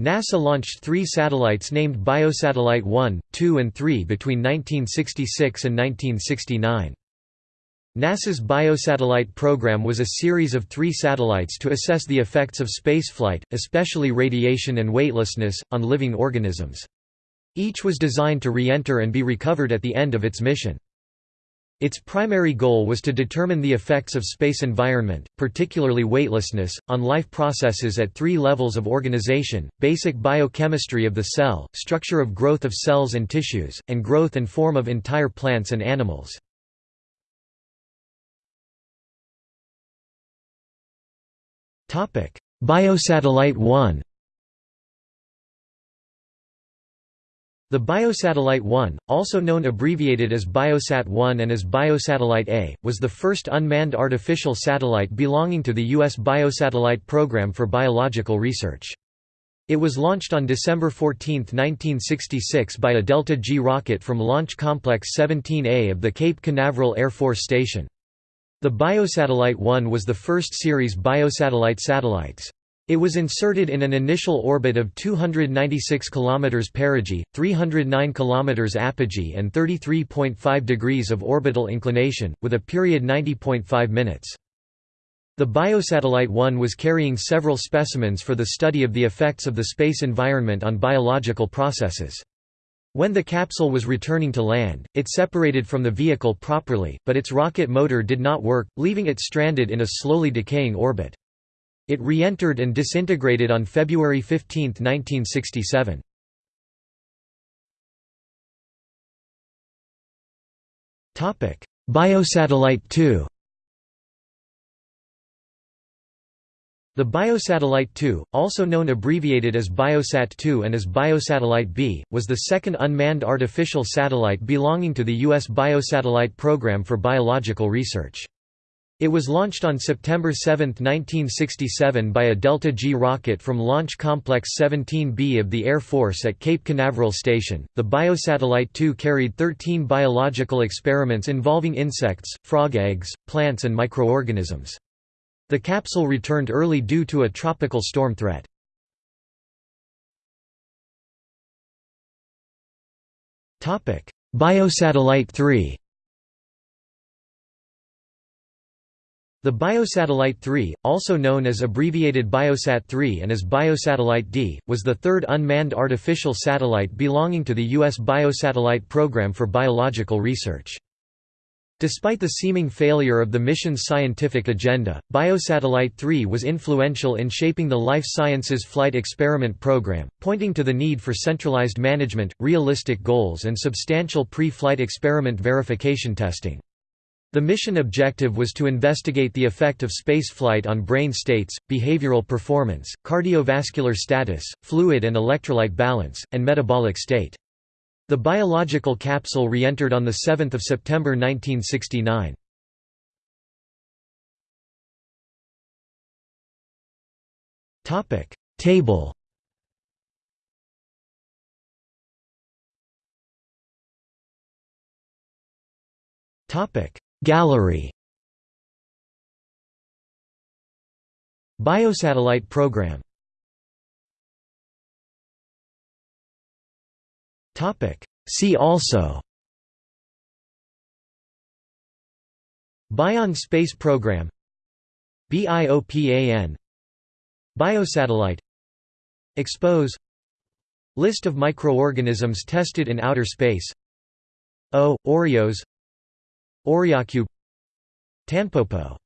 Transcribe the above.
NASA launched three satellites named Biosatellite 1, 2 and 3 between 1966 and 1969. NASA's biosatellite program was a series of three satellites to assess the effects of spaceflight, especially radiation and weightlessness, on living organisms. Each was designed to re-enter and be recovered at the end of its mission. Its primary goal was to determine the effects of space environment, particularly weightlessness, on life processes at three levels of organization, basic biochemistry of the cell, structure of growth of cells and tissues, and growth and form of entire plants and animals. Biosatellite 1 The Biosatellite 1, also known abbreviated as Biosat-1 and as Biosatellite A, was the first unmanned artificial satellite belonging to the U.S. Biosatellite Program for Biological Research. It was launched on December 14, 1966 by a Delta G rocket from Launch Complex 17A of the Cape Canaveral Air Force Station. The Biosatellite 1 was the first series biosatellite satellites. It was inserted in an initial orbit of 296 km perigee, 309 km apogee and 33.5 degrees of orbital inclination, with a period 90.5 minutes. The Biosatellite 1 was carrying several specimens for the study of the effects of the space environment on biological processes. When the capsule was returning to land, it separated from the vehicle properly, but its rocket motor did not work, leaving it stranded in a slowly decaying orbit. It re-entered and disintegrated on February 15, 1967. Biosatellite 2 The Biosatellite 2, also known abbreviated as Biosat-2 and as Biosatellite B, was the second unmanned artificial satellite belonging to the U.S. Biosatellite Program for Biological Research. It was launched on September 7, 1967 by a Delta G rocket from Launch Complex 17B of the Air Force at Cape Canaveral Station. The Biosatellite 2 carried 13 biological experiments involving insects, frog eggs, plants, and microorganisms. The capsule returned early due to a tropical storm threat. Biosatellite 3 The Biosatellite 3, also known as abbreviated Biosat-3 and as Biosatellite D, was the third unmanned artificial satellite belonging to the U.S. Biosatellite Program for Biological Research. Despite the seeming failure of the mission's scientific agenda, Biosatellite 3 was influential in shaping the life sciences flight experiment program, pointing to the need for centralized management, realistic goals and substantial pre-flight experiment verification testing. The mission objective was to investigate the effect of spaceflight on brain states, behavioral performance, cardiovascular status, fluid and electrolyte balance, and metabolic state. The biological capsule re-entered on 7 September 1969. Table Topic Gallery. Biosatellite program. See also. Bion space program. BIOPAN Biosatellite. Expose. List of microorganisms tested in outer space. O. Oreos Oreocube Tanpopo